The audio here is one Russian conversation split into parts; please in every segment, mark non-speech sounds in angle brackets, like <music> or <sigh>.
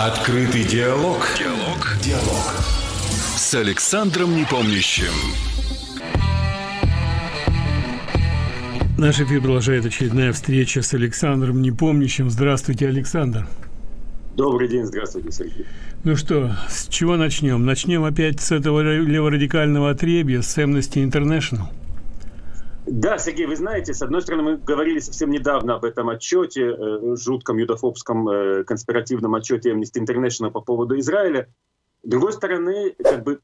Открытый диалог. Диалог. Диалог. С Александром Непомнящим. Наш эфир продолжает очередная встреча с Александром Непомнящим. Здравствуйте, Александр. Добрый день, здравствуйте, Сергей. Ну что, с чего начнем? Начнем опять с этого леворадикального отребья, с Amnesty International. Да, Сергей, вы знаете, с одной стороны, мы говорили совсем недавно об этом отчете, э, жутком юдофобском э, конспиративном отчете Amnesty International по поводу Израиля. С другой стороны, как бы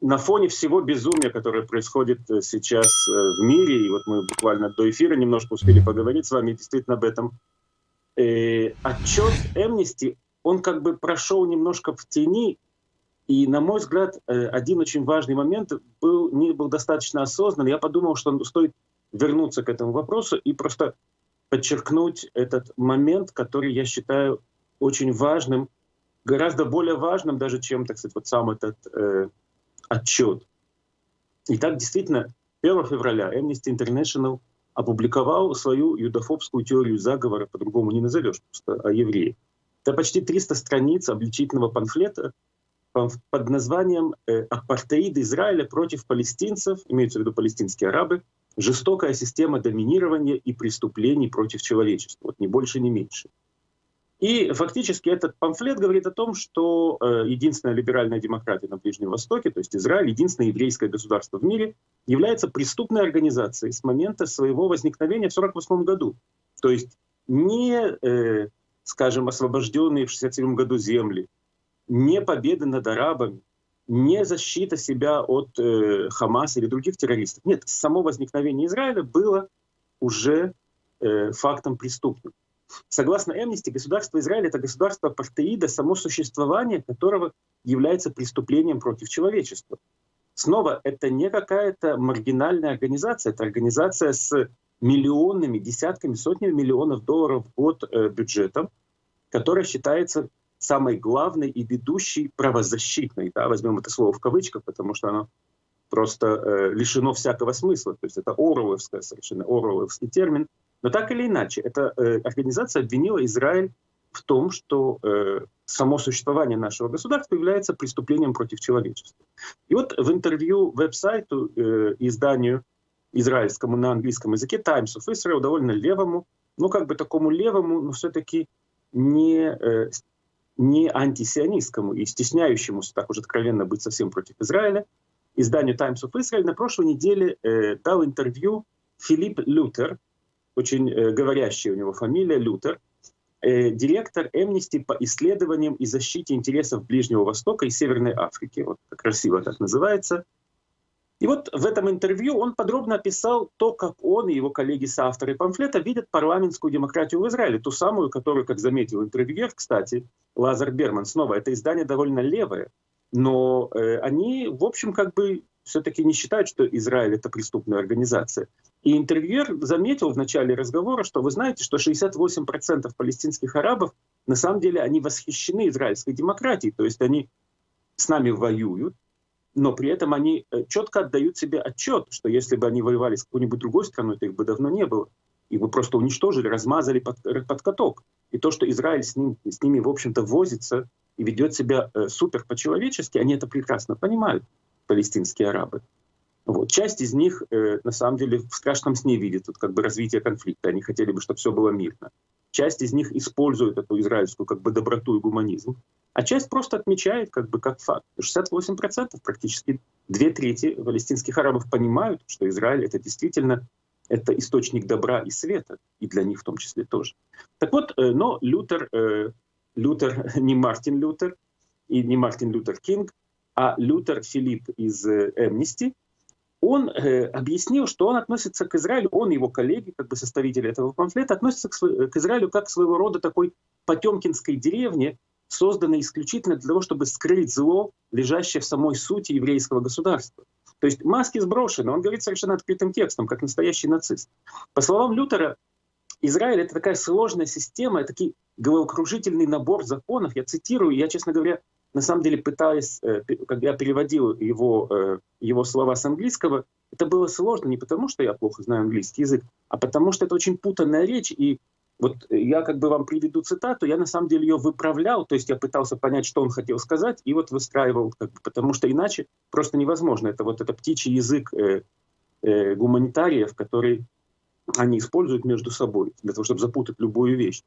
на фоне всего безумия, которое происходит э, сейчас в мире, и вот мы буквально до эфира немножко успели поговорить с вами действительно об этом, отчет Amnesty, он как бы прошел немножко в тени, и, на мой взгляд, э, один очень важный момент был, не был достаточно осознан. Я подумал, что стоит вернуться к этому вопросу и просто подчеркнуть этот момент, который я считаю очень важным, гораздо более важным даже, чем, так сказать, вот сам этот э, отчет. Итак, действительно, 1 февраля Amnesty International опубликовал свою юдофобскую теорию заговора, по-другому не назовешь, просто о евреях. Это почти 300 страниц обличительного памфлета под названием э, «Апартеид Израиля против палестинцев», имеются в виду палестинские арабы, жестокая система доминирования и преступлений против человечества. Вот ни больше, ни меньше. И фактически этот памфлет говорит о том, что э, единственная либеральная демократия на Ближнем Востоке, то есть Израиль, единственное еврейское государство в мире, является преступной организацией с момента своего возникновения в 1948 году. То есть не, э, скажем, освобожденные в 1967 году земли, не победы над арабами, не защита себя от э, Хамаса или других террористов. Нет, само возникновение Израиля было уже э, фактом преступным. Согласно Эмнисти, государство Израиль — это государство апартеида, само существование которого является преступлением против человечества. Снова, это не какая-то маргинальная организация, это организация с миллионными, десятками, сотнями миллионов долларов в год э, бюджетом, которая считается самой главной и ведущей правозащитной, да, возьмем это слово в кавычках, потому что оно просто э, лишено всякого смысла, то есть это оруэлловская совершенно, оруэлловский термин, но так или иначе, эта э, организация обвинила Израиль в том, что э, само существование нашего государства является преступлением против человечества. И вот в интервью веб-сайту, э, изданию израильскому на английском языке Times of Israel, довольно левому, ну как бы такому левому, но все-таки не э, не антисионистскому и стесняющемуся так уже откровенно быть совсем против Израиля, изданию Times of Israel на прошлой неделе э, дал интервью Филипп Лютер, очень э, говорящая у него фамилия Лютер, э, директор Amnesty по исследованиям и защите интересов Ближнего Востока и Северной Африки, вот красиво так называется, и вот в этом интервью он подробно описал то, как он и его коллеги-соавторы памфлета видят парламентскую демократию в Израиле, ту самую, которую, как заметил интервьюер, кстати, Лазар Берман, снова, это издание довольно левое, но э, они, в общем, как бы все-таки не считают, что Израиль — это преступная организация. И интервьюер заметил в начале разговора, что вы знаете, что 68% палестинских арабов, на самом деле, они восхищены израильской демократией, то есть они с нами воюют, но при этом они э, четко отдают себе отчет, что если бы они воевали с какой-нибудь другой страной, то их бы давно не было. Их бы просто уничтожили, размазали под, под каток. И то, что Израиль с, ним, с ними, в общем-то, возится и ведет себя э, супер по-человечески, они это прекрасно понимают, палестинские арабы. Вот. Часть из них, э, на самом деле, в страшном сне видит вот, как бы, развитие конфликта. Они хотели бы, чтобы все было мирно. Часть из них использует эту израильскую как бы, доброту и гуманизм. А часть просто отмечает как бы как факт. 68% практически две трети палестинских арабов понимают, что Израиль это действительно это источник добра и света, и для них в том числе тоже. Так вот, э, но Лютер, э, Лютер <laughs> не Мартин Лютер и не Мартин Лютер Кинг, а Лютер Филипп из Эмнисти, он э, объяснил, что он относится к Израилю, он и его коллеги, как бы составители этого памфлета, относятся к, Израилю как своего рода такой потемкинской деревне, созданы исключительно для того, чтобы скрыть зло, лежащее в самой сути еврейского государства. То есть маски сброшены, он говорит совершенно открытым текстом, как настоящий нацист. По словам Лютера, Израиль — это такая сложная система, это такой головокружительный набор законов. Я цитирую, я, честно говоря, на самом деле пытаясь, э, когда я переводил его, э, его слова с английского, это было сложно не потому, что я плохо знаю английский язык, а потому что это очень путанная речь, и Вот я как бы вам приведу цитату, я на самом деле ее выправлял, то есть я пытался понять, что он хотел сказать, и вот выстраивал, как бы, потому что иначе просто невозможно. Это вот это птичий язык э, э, гуманитариев, который они используют между собой для того, чтобы запутать любую вещь.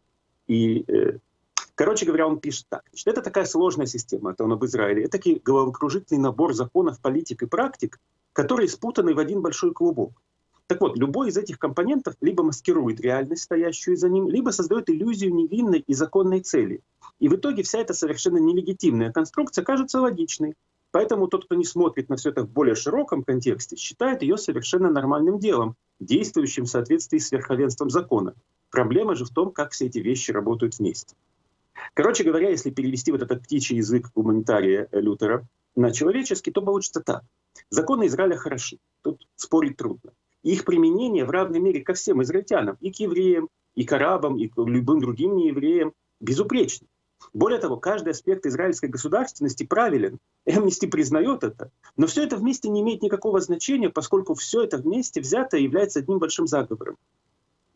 И, э, короче говоря, он пишет так. Значит, это такая сложная система, это он об Израиле. Это такой головокружительный набор законов, политик и практик, которые спутаны в один большой клубок. Так вот, любой из этих компонентов либо маскирует реальность, стоящую за ним, либо создает иллюзию невинной и законной цели. И в итоге вся эта совершенно нелегитимная конструкция кажется логичной. Поэтому тот, кто не смотрит на все это в более широком контексте, считает ее совершенно нормальным делом, действующим в соответствии с верховенством закона. Проблема же в том, как все эти вещи работают вместе. Короче говоря, если перевести вот этот птичий язык гуманитария Лютера на человеческий, то получится так. Законы Израиля хороши, тут спорить трудно их применение в равной мере ко всем израильтянам, и к евреям, и к арабам, и к любым другим неевреям, безупречно. Более того, каждый аспект израильской государственности правилен. Эмнисти признает это. Но все это вместе не имеет никакого значения, поскольку все это вместе взято является одним большим заговором.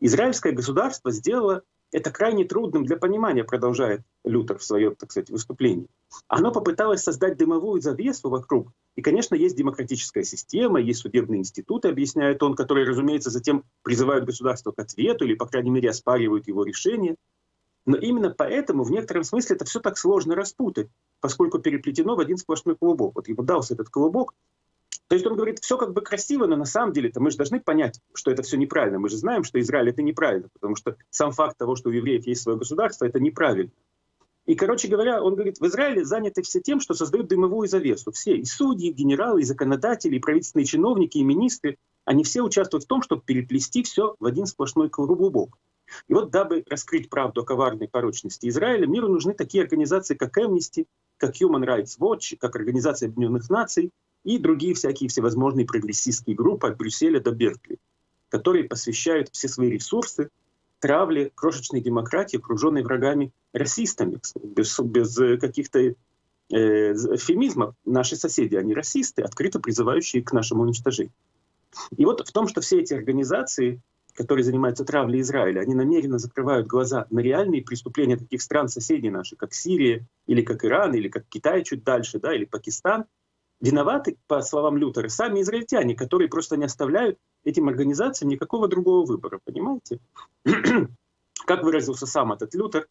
Израильское государство сделало это крайне трудным для понимания, продолжает Лютер в своем, так сказать, выступлении. Оно попыталось создать дымовую завесу вокруг. И, конечно, есть демократическая система, есть судебные институты, объясняет он, которые, разумеется, затем призывают государство к ответу или, по крайней мере, оспаривают его решение. Но именно поэтому в некотором смысле это все так сложно распутать, поскольку переплетено в один сплошной клубок. Вот ему дался этот клубок, то есть он говорит, все как бы красиво, но на самом деле-то мы же должны понять, что это все неправильно. Мы же знаем, что Израиль это неправильно, потому что сам факт того, что у евреев есть свое государство, это неправильно. И, короче говоря, он говорит, в Израиле заняты все тем, что создают дымовую завесу. Все, и судьи, и генералы, и законодатели, и правительственные чиновники, и министры, они все участвуют в том, чтобы переплести все в один сплошной клубок. И вот дабы раскрыть правду о коварной порочности Израиля, миру нужны такие организации, как Amnesty, как Human Rights Watch, как Организация Объединенных Наций, и другие всякие всевозможные прогрессистские группы от Брюсселя до Беркли, которые посвящают все свои ресурсы травле крошечной демократии, окруженной врагами расистами, без, без каких-то э, эфемизмов. Наши соседи, они расисты, открыто призывающие к нашему уничтожению. И вот в том, что все эти организации, которые занимаются травлей Израиля, они намеренно закрывают глаза на реальные преступления таких стран соседей наших, как Сирия, или как Иран, или как Китай чуть дальше, да, или Пакистан — Виноваты, по словам Лютера, сами израильтяне, которые просто не оставляют этим организациям никакого другого выбора, понимаете? <clears throat> как выразился сам этот Лютер,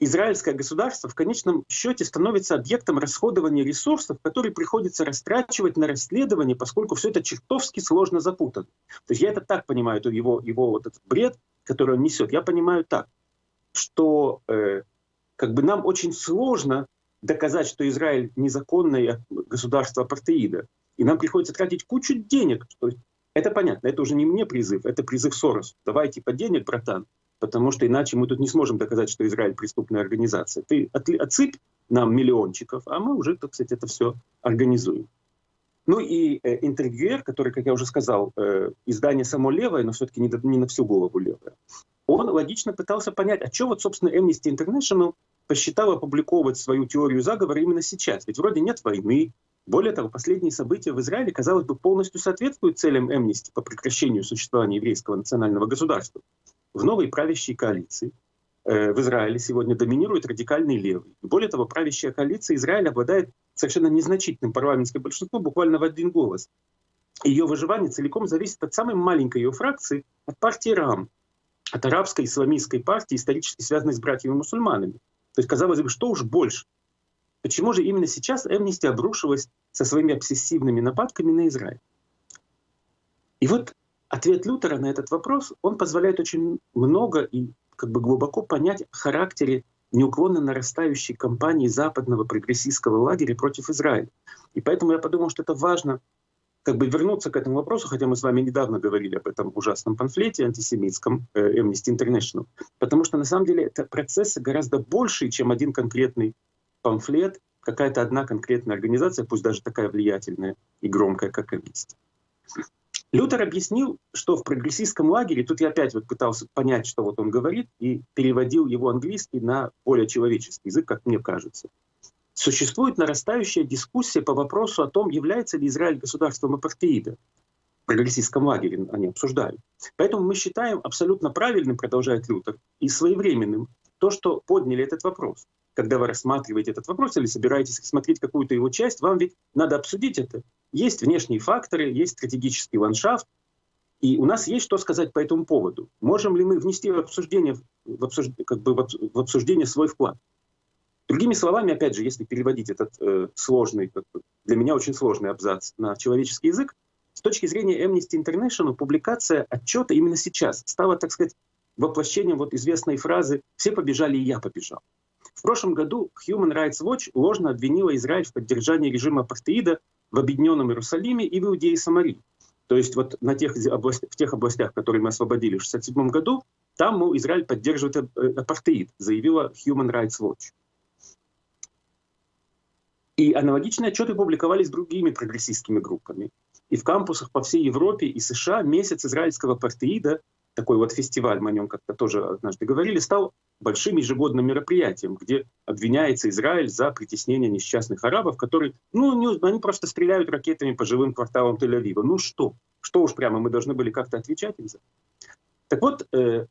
израильское государство в конечном счете становится объектом расходования ресурсов, которые приходится растрачивать на расследование, поскольку все это чертовски сложно запутано. То есть я это так понимаю, его, его вот этот бред, который он несет, я понимаю так, что э, как бы нам очень сложно доказать, что Израиль незаконное государство апартеида. И нам приходится тратить кучу денег. Это понятно, это уже не мне призыв, это призыв Сорос. Давайте по денег, братан, потому что иначе мы тут не сможем доказать, что Израиль преступная организация. Ты отсыпь нам миллиончиков, а мы уже, так сказать, это все организуем. Ну и э, интервьюер, который, как я уже сказал, э, издание само левое, но все-таки не, не на всю голову левое, он логично пытался понять, а что вот, собственно, Amnesty International посчитал опубликовывать свою теорию заговора именно сейчас. Ведь вроде нет войны. Более того, последние события в Израиле, казалось бы, полностью соответствуют целям Эмнисти по прекращению существования еврейского национального государства. В новой правящей коалиции э, в Израиле сегодня доминирует радикальный левый. Более того, правящая коалиция Израиля обладает совершенно незначительным парламентским большинством, буквально в один голос. Ее выживание целиком зависит от самой маленькой ее фракции, от партии РАМ, от арабской исламистской партии, исторически связанной с братьями-мусульманами. То есть, казалось бы, что уж больше. Почему же именно сейчас Эмнисти обрушилась со своими обсессивными нападками на Израиль? И вот ответ Лютера на этот вопрос, он позволяет очень много и как бы глубоко понять характере неуклонно нарастающей кампании западного прогрессистского лагеря против Израиля. И поэтому я подумал, что это важно как бы вернуться к этому вопросу, хотя мы с вами недавно говорили об этом ужасном памфлете антисемитском э, Amnesty International, потому что на самом деле это процессы гораздо большие, чем один конкретный памфлет, какая-то одна конкретная организация, пусть даже такая влиятельная и громкая, как Amnesty. Лютер объяснил, что в прогрессистском лагере, тут я опять вот пытался понять, что вот он говорит, и переводил его английский на более человеческий язык, как мне кажется существует нарастающая дискуссия по вопросу о том, является ли Израиль государством апартеида. прогрессистском лагере они обсуждают. Поэтому мы считаем абсолютно правильным, продолжает Лютер, и своевременным то, что подняли этот вопрос. Когда вы рассматриваете этот вопрос или собираетесь смотреть какую-то его часть, вам ведь надо обсудить это. Есть внешние факторы, есть стратегический ландшафт, и у нас есть что сказать по этому поводу. Можем ли мы внести в обсуждение, в обсуждение, как бы в обсуждение свой вклад? Другими словами, опять же, если переводить этот э, сложный, для меня очень сложный абзац на человеческий язык, с точки зрения Amnesty International публикация отчета именно сейчас стала, так сказать, воплощением вот известной фразы «все побежали, и я побежал». В прошлом году Human Rights Watch ложно обвинила Израиль в поддержании режима апартеида в Объединенном Иерусалиме и в Иудее и Самарии. То есть вот на тех областях, в тех областях, которые мы освободили в 1967 году, там, мол, Израиль поддерживает э, апартеид, заявила Human Rights Watch. И аналогичные отчеты публиковались другими прогрессистскими группами. И в кампусах по всей Европе и США месяц израильского апартеида, такой вот фестиваль, мы о нем как-то тоже однажды говорили, стал большим ежегодным мероприятием, где обвиняется Израиль за притеснение несчастных арабов, которые, ну, не, они просто стреляют ракетами по живым кварталам Тель-Авива. Ну что? Что уж прямо, мы должны были как-то отвечать им за Так вот, э,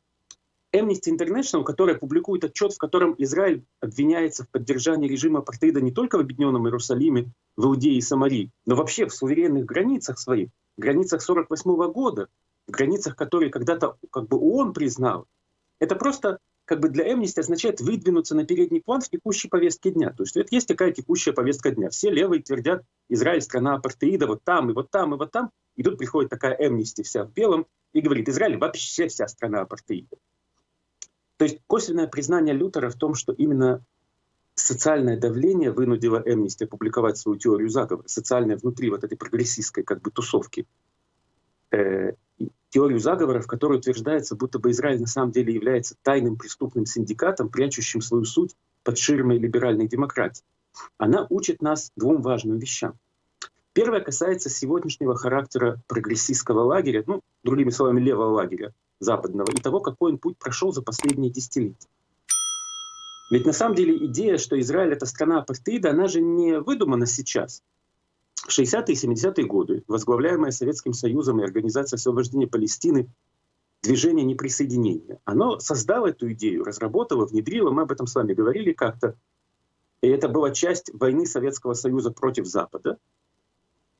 Amnesty International, которая публикует отчет, в котором Израиль обвиняется в поддержании режима апартеида не только в Объединенном Иерусалиме, в Иудее и Самарии, но вообще в суверенных границах своих, границах 48 года, в границах, которые когда-то как бы ООН признал, это просто как бы для Amnesty означает выдвинуться на передний план в текущей повестке дня. То есть это есть такая текущая повестка дня. Все левые твердят, Израиль страна апартеида, вот там, и вот там, и вот там. И тут приходит такая Amnesty вся в белом и говорит, Израиль вообще вся страна апартеида. То есть косвенное признание Лютера в том, что именно социальное давление вынудило Эмнисти опубликовать свою теорию заговора, социальное внутри вот этой прогрессистской как бы тусовки. Э, теорию заговора, в которой утверждается, будто бы Израиль на самом деле является тайным преступным синдикатом, прячущим свою суть под ширмой либеральной демократии. Она учит нас двум важным вещам. Первое касается сегодняшнего характера прогрессистского лагеря, ну, другими словами, левого лагеря, западного и того, какой он путь прошел за последние десятилетия. Ведь на самом деле идея, что Израиль — это страна апартеида, она же не выдумана сейчас. В 60-е и 70-е годы, возглавляемая Советским Союзом и Организацией освобождения Палестины, движение неприсоединения, оно создало эту идею, разработало, внедрило, мы об этом с вами говорили как-то. И это была часть войны Советского Союза против Запада.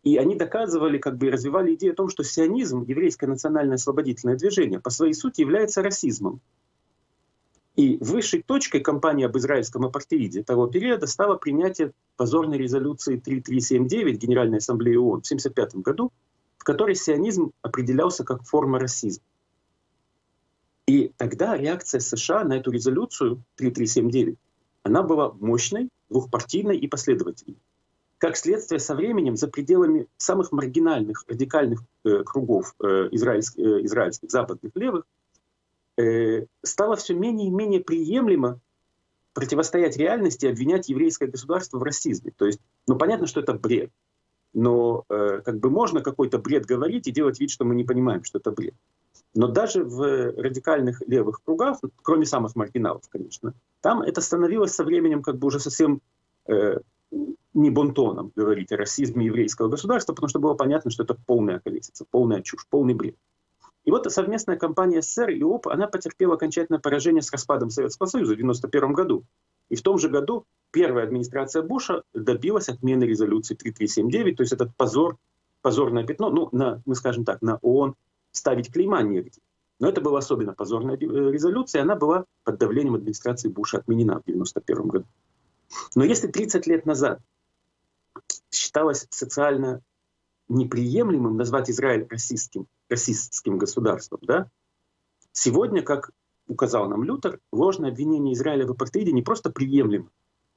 И они доказывали, как бы развивали идею о том, что сионизм, еврейское национальное освободительное движение, по своей сути является расизмом. И высшей точкой кампании об израильском апартеиде того периода стало принятие позорной резолюции 3379 Генеральной Ассамблеи ООН в 1975 году, в которой сионизм определялся как форма расизма. И тогда реакция США на эту резолюцию 3379, она была мощной, двухпартийной и последовательной как следствие со временем за пределами самых маргинальных, радикальных э, кругов э, израильских, э, израильских, западных, левых, э, стало все менее и менее приемлемо противостоять реальности и обвинять еврейское государство в расизме. То есть, ну понятно, что это бред, но э, как бы можно какой-то бред говорить и делать вид, что мы не понимаем, что это бред. Но даже в радикальных левых кругах, кроме самых маргиналов, конечно, там это становилось со временем как бы уже совсем э, не бонтоном говорить о расизме еврейского государства, потому что было понятно, что это полная колесица, полная чушь, полный бред. И вот совместная кампания СССР и ОП, она потерпела окончательное поражение с распадом Советского Союза в 1991 году. И в том же году первая администрация Буша добилась отмены резолюции 3379, то есть этот позор, позорное пятно, ну, на, мы скажем так, на ООН ставить клейма негде. Но это была особенно позорная э, резолюция, она была под давлением администрации Буша отменена в 1991 году. Но если 30 лет назад считалось социально неприемлемым назвать Израиль расистским, расистским государством, да? сегодня, как указал нам Лютер, ложное обвинение Израиля в апартеиде не просто приемлемо.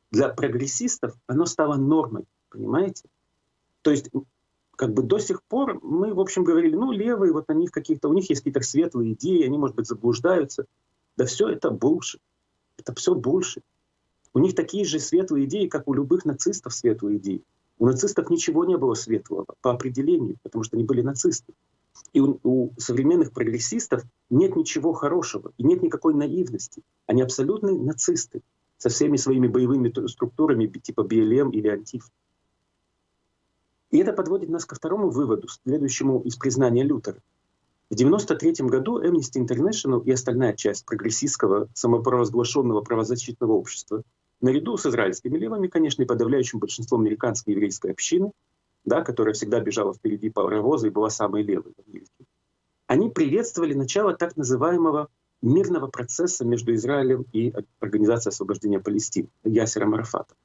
Для прогрессистов оно стало нормой, понимаете? То есть как бы до сих пор мы, в общем, говорили, ну, левые, вот они в каких-то, у них есть какие-то светлые идеи, они, может быть, заблуждаются. Да все это больше. Это все больше. У них такие же светлые идеи, как у любых нацистов светлые идеи. У нацистов ничего не было светлого по определению, потому что они были нацисты. И у, у современных прогрессистов нет ничего хорошего, и нет никакой наивности. Они абсолютные нацисты со всеми своими боевыми структурами типа БЛМ или Антиф. И это подводит нас ко второму выводу, следующему из признания Лютера. В 1993 году Amnesty International и остальная часть прогрессистского самопровозглашенного правозащитного общества, наряду с израильскими левыми, конечно, и подавляющим большинством американской еврейской общины, да, которая всегда бежала впереди паровоза и была самой левой в Америке, они приветствовали начало так называемого мирного процесса между Израилем и Организацией освобождения Палестины, Ясера Марафата.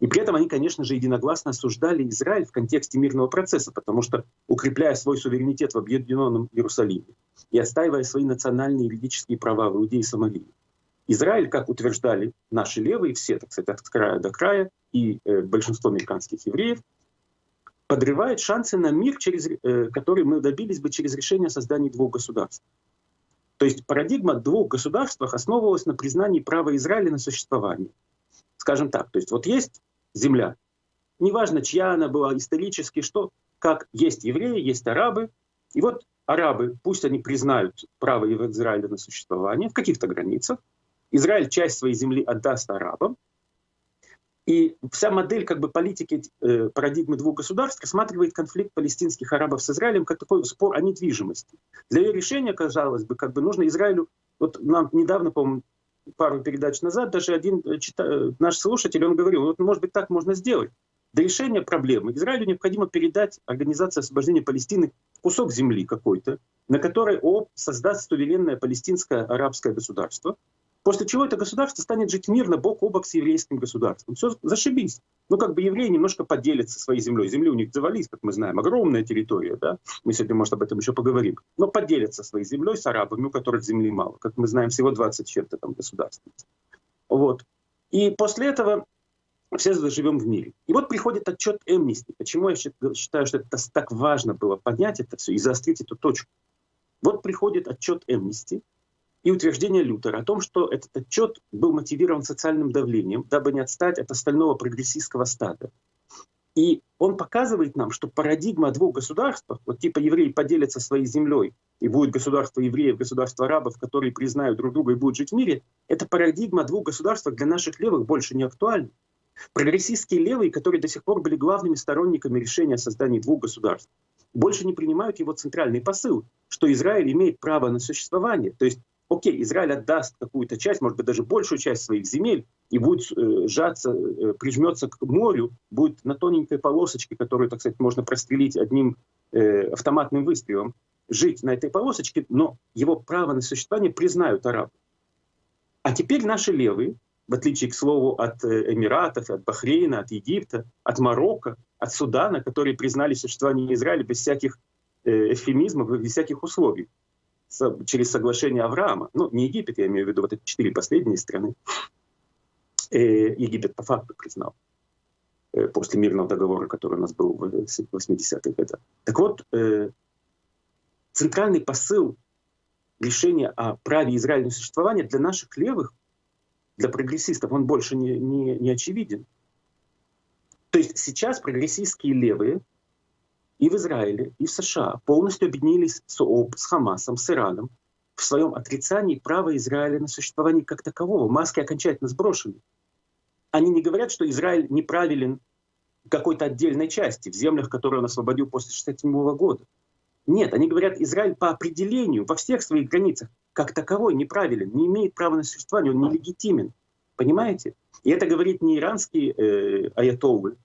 И при этом они, конечно же, единогласно осуждали Израиль в контексте мирного процесса, потому что, укрепляя свой суверенитет в объединенном Иерусалиме и отстаивая свои национальные юридические права в Иудее и Самарии, Израиль, как утверждали наши левые, все, так сказать, от края до края, и э, большинство американских евреев, подрывает шансы на мир, через, э, который мы добились бы через решение создания двух государств. То есть парадигма двух государствах основывалась на признании права Израиля на существование. Скажем так, то есть вот есть земля, неважно, чья она была исторически, что, как есть евреи, есть арабы, и вот арабы, пусть они признают право Израиля на существование в каких-то границах, Израиль часть своей земли отдаст арабам, и вся модель как бы, политики э, парадигмы двух государств рассматривает конфликт палестинских арабов с Израилем как такой спор о недвижимости. Для ее решения, казалось бы, как бы нужно Израилю... Вот нам недавно, по-моему, пару передач назад даже один э, чита... Э, наш слушатель, он говорил, вот может быть так можно сделать. Для решения проблемы Израилю необходимо передать Организации освобождения Палестины кусок земли какой-то, на которой ООП создаст суверенное палестинское арабское государство, После чего это государство станет жить мирно бок о бок с еврейским государством. Все, зашибись. Ну, как бы евреи немножко поделятся своей землей. Земли у них завались, как мы знаем, огромная территория, да? Мы сегодня, может, об этом еще поговорим. Но поделятся своей землей с арабами, у которых земли мало. Как мы знаем, всего 20 чем-то там государств. Вот. И после этого все заживем в мире. И вот приходит отчет Эмнисти. Почему я считаю, что это так важно было поднять это все и заострить эту точку. Вот приходит отчет Эмнисти, и утверждение Лютера о том, что этот отчет был мотивирован социальным давлением, дабы не отстать от остального прогрессистского стада. И он показывает нам, что парадигма двух государствах, вот типа евреи поделятся своей землей, и будет государство евреев, государство арабов, которые признают друг друга и будут жить в мире, эта парадигма двух государствах для наших левых больше не актуальна. Прогрессистские левые, которые до сих пор были главными сторонниками решения о создании двух государств, больше не принимают его центральный посыл, что Израиль имеет право на существование. То есть окей, Израиль отдаст какую-то часть, может быть, даже большую часть своих земель, и будет э, сжаться, э, прижмется к морю, будет на тоненькой полосочке, которую, так сказать, можно прострелить одним э, автоматным выстрелом, жить на этой полосочке, но его право на существование признают арабы. А теперь наши левые, в отличие, к слову, от Эмиратов, от Бахрейна, от Египта, от Марокко, от Судана, которые признали существование Израиля без всяких э, эвфемизмов, без всяких условий, через соглашение Авраама, ну не Египет, я имею в виду вот эти четыре последние страны, э, Египет по факту признал э, после мирного договора, который у нас был в 80-х годах. Так вот, э, центральный посыл решения о праве Израиля на существование для наших левых, для прогрессистов, он больше не, не, не очевиден. То есть сейчас прогрессистские левые и в Израиле, и в США полностью объединились с ООП, с Хамасом, с Ираном в своем отрицании права Израиля на существование как такового. Маски окончательно сброшены. Они не говорят, что Израиль неправилен в какой-то отдельной части, в землях, которые он освободил после 1967 года. Нет, они говорят, Израиль по определению во всех своих границах как таковой неправилен, не имеет права на существование, он нелегитимен. Понимаете? И это говорит не иранские э, аятоллы,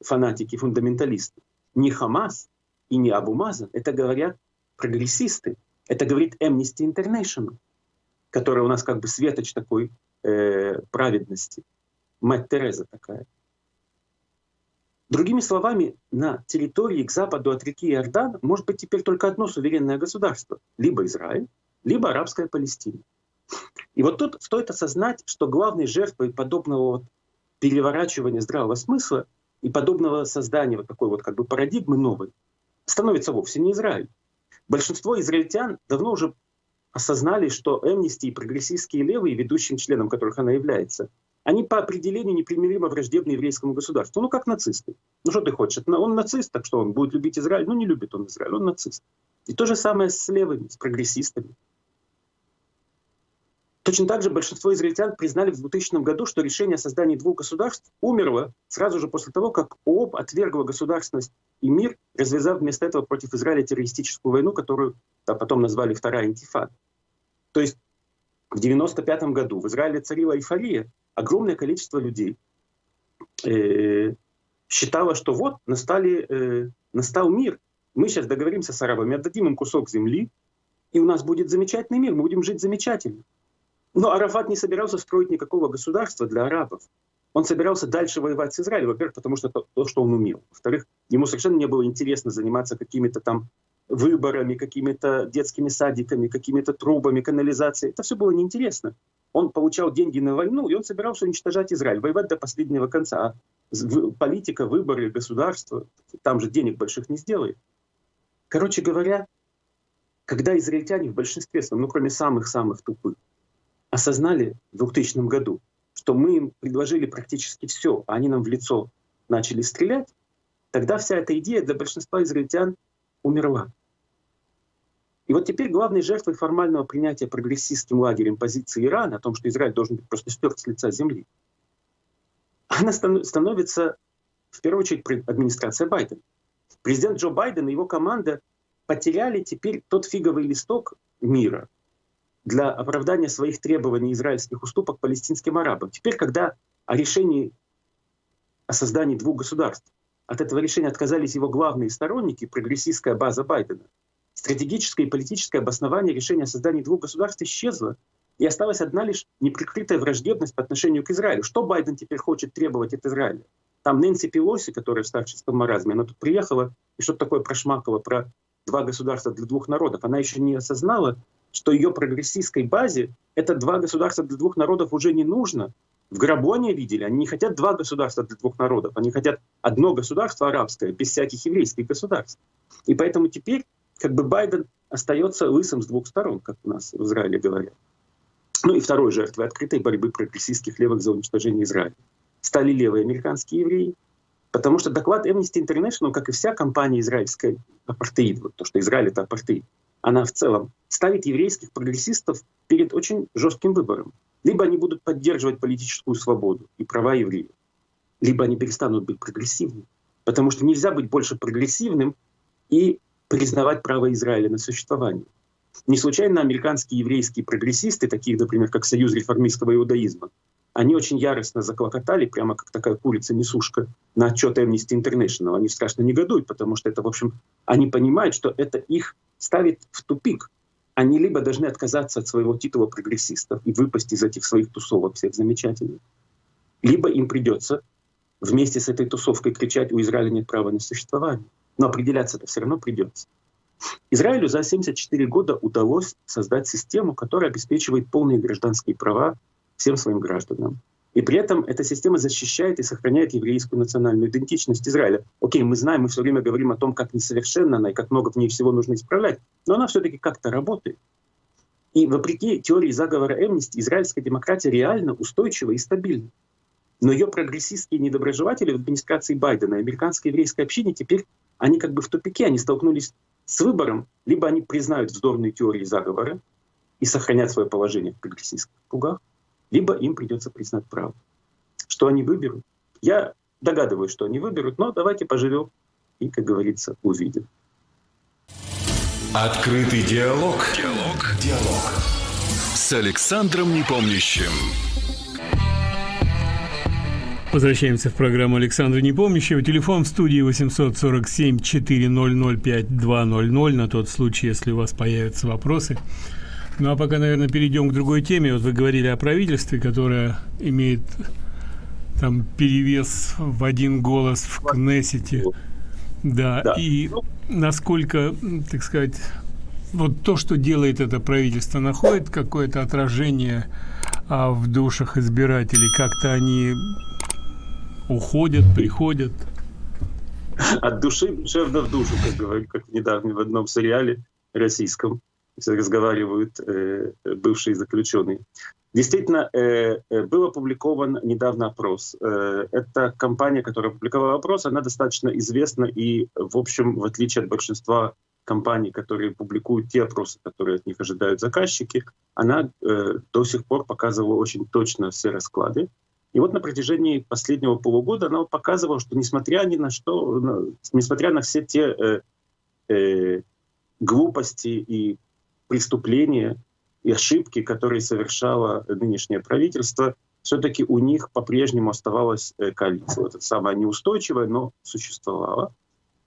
фанатики, фундаменталисты, не Хамас и не Абу Мазан, это говорят прогрессисты, это говорит Amnesty International, которая у нас как бы светоч такой э, праведности, мать Тереза такая. Другими словами, на территории к западу от реки Иордан может быть теперь только одно суверенное государство. Либо Израиль, либо арабская Палестина. И вот тут стоит осознать, что главной жертвой подобного переворачивания здравого смысла и подобного создания вот такой вот как бы парадигмы новой становится вовсе не Израиль. Большинство израильтян давно уже осознали, что Эмнисти и прогрессистские левые, ведущим членом которых она является, они по определению непримиримо враждебны еврейскому государству. Ну, как нацисты. Ну, что ты хочешь? Он нацист, так что он будет любить Израиль? Ну, не любит он Израиль, он нацист. И то же самое с левыми, с прогрессистами. Точно так же большинство израильтян признали в 2000 году, что решение о создании двух государств умерло сразу же после того, как ООП отвергла государственность и мир, развязав вместо этого против Израиля террористическую войну, которую да, потом назвали Вторая интифада. То есть в 1995 году в Израиле царила эйфория, огромное количество людей э, считало, что вот настали, э, настал мир, мы сейчас договоримся с арабами, отдадим им кусок земли, и у нас будет замечательный мир, мы будем жить замечательно. Но Арафат не собирался строить никакого государства для арабов. Он собирался дальше воевать с Израилем, во-первых, потому что то, то, что он умел. Во-вторых, ему совершенно не было интересно заниматься какими-то там выборами, какими-то детскими садиками, какими-то трубами, канализацией. Это все было неинтересно. Он получал деньги на войну, и он собирался уничтожать Израиль, воевать до последнего конца. Политика, выборы, государство, там же денег больших не сделает. Короче говоря, когда израильтяне в большинстве ну кроме самых-самых тупых, осознали в 2000 году, что мы им предложили практически все, а они нам в лицо начали стрелять, тогда вся эта идея для большинства израильтян умерла. И вот теперь главной жертвой формального принятия прогрессистским лагерем позиции Ирана о том, что Израиль должен быть просто стерт с лица земли, она становится в первую очередь администрация Байдена. Президент Джо Байден и его команда потеряли теперь тот фиговый листок мира, для оправдания своих требований израильских уступок палестинским арабам. Теперь, когда о решении о создании двух государств, от этого решения отказались его главные сторонники, прогрессистская база Байдена, стратегическое и политическое обоснование решения о создании двух государств исчезло, и осталась одна лишь неприкрытая враждебность по отношению к Израилю. Что Байден теперь хочет требовать от Израиля? Там Нэнси Пелоси, которая в старческом маразме, она тут приехала и что-то такое прошмакала про два государства для двух народов. Она еще не осознала, что ее прогрессистской базе это два государства для двух народов уже не нужно. В гробу они видели, они не хотят два государства для двух народов, они хотят одно государство арабское, без всяких еврейских государств. И поэтому теперь как бы Байден остается лысым с двух сторон, как у нас в Израиле говорят. Ну и второй жертвой открытой борьбы прогрессистских левых за уничтожение Израиля стали левые американские евреи, потому что доклад Amnesty International, как и вся компания израильская апартеид, вот то, что Израиль — это апартеид, она в целом ставит еврейских прогрессистов перед очень жестким выбором. Либо они будут поддерживать политическую свободу и права евреев, либо они перестанут быть прогрессивными. Потому что нельзя быть больше прогрессивным и признавать право Израиля на существование. Не случайно американские еврейские прогрессисты, такие, например, как Союз реформистского иудаизма, они очень яростно заклокотали, прямо как такая курица-несушка, на отчет Amnesty International. Они страшно негодуют, потому что это, в общем, они понимают, что это их ставит в тупик. Они либо должны отказаться от своего титула прогрессистов и выпасть из этих своих тусовок всех замечательных, либо им придется вместе с этой тусовкой кричать «У Израиля нет права на существование». Но определяться это все равно придется. Израилю за 74 года удалось создать систему, которая обеспечивает полные гражданские права всем своим гражданам. И при этом эта система защищает и сохраняет еврейскую национальную идентичность Израиля. Окей, мы знаем, мы все время говорим о том, как несовершенна она и как много в ней всего нужно исправлять, но она все-таки как-то работает. И вопреки теории заговора Эмнисти, израильская демократия реально устойчива и стабильна. Но ее прогрессистские недоброжелатели в администрации Байдена и американской еврейской общине теперь, они как бы в тупике, они столкнулись с выбором, либо они признают вздорные теории заговора и сохранят свое положение в прогрессистских кругах, либо им придется признать право. Что они выберут? Я догадываюсь, что они выберут, но давайте поживем и, как говорится, увидим. Открытый диалог. Диалог. Диалог. С Александром Непомнящим. Возвращаемся в программу Александра Непомнящего. Телефон в студии 847-400-5200 на тот случай, если у вас появятся вопросы. Ну а пока, наверное, перейдем к другой теме. Вот вы говорили о правительстве, которое имеет там перевес в один голос в Кнессете. Да, да. и насколько, так сказать, вот то, что делает это правительство, находит какое-то отражение а, в душах избирателей? Как-то они уходят, приходят? От души душевно в душу, как говорят, как недавно в одном сериале российском разговаривают э, бывшие заключенные. Действительно, э, э, был опубликован недавно опрос. Эта компания, которая опубликовала опрос, она достаточно известна и, в общем, в отличие от большинства компаний, которые публикуют те опросы, которые от них ожидают заказчики, она э, до сих пор показывала очень точно все расклады. И вот на протяжении последнего полугода она показывала, что несмотря ни на что, несмотря на все те э, э, глупости и преступления и ошибки, которые совершало нынешнее правительство, все-таки у них по-прежнему оставалась э, коалиция. Вот это самая неустойчивая, но существовала.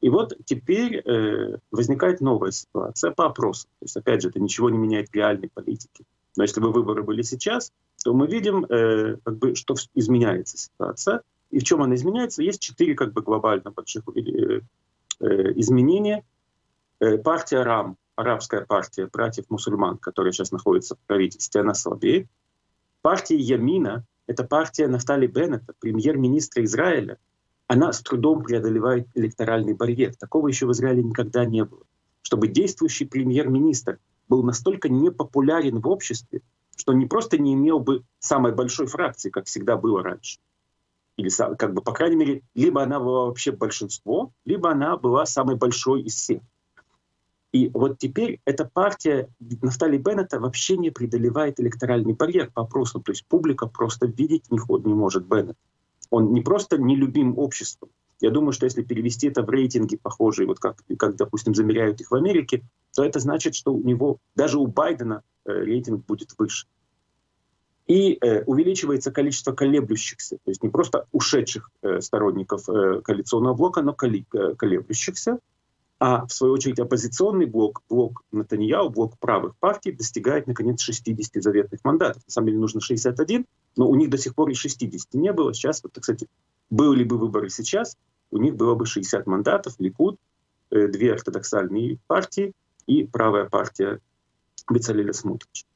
И вот теперь э, возникает новая ситуация по опросам. То есть, опять же, это ничего не меняет в реальной политике. Но если бы выборы были сейчас, то мы видим, э, как бы, что изменяется ситуация. И в чем она изменяется? Есть четыре как бы, глобально больших э, э, изменения. Э, партия РАМ, арабская партия братьев-мусульман, которая сейчас находится в правительстве, она слабеет. Партия Ямина, это партия Нафтали Беннета, премьер-министра Израиля, она с трудом преодолевает электоральный барьер. Такого еще в Израиле никогда не было. Чтобы действующий премьер-министр был настолько непопулярен в обществе, что не просто не имел бы самой большой фракции, как всегда было раньше. Или, как бы, по крайней мере, либо она была вообще большинство, либо она была самой большой из всех. И вот теперь эта партия Нафтали Беннета вообще не преодолевает электоральный барьер по опросам. То есть публика просто видеть не, не может Беннет. Он не просто нелюбим обществом. Я думаю, что если перевести это в рейтинги похожие, вот как, как, допустим, замеряют их в Америке, то это значит, что у него, даже у Байдена э, рейтинг будет выше. И э, увеличивается количество колеблющихся, то есть не просто ушедших э, сторонников э, коалиционного блока, но э, колеблющихся. А в свою очередь оппозиционный блок, блок Натаньяу, блок правых партий достигает наконец 60 заветных мандатов. На самом деле нужно 61, но у них до сих пор и 60 не было. Сейчас, вот, кстати, были бы выборы сейчас, у них было бы 60 мандатов, Ликуд, э, две ортодоксальные партии и правая партия Бецалеля Смутрича.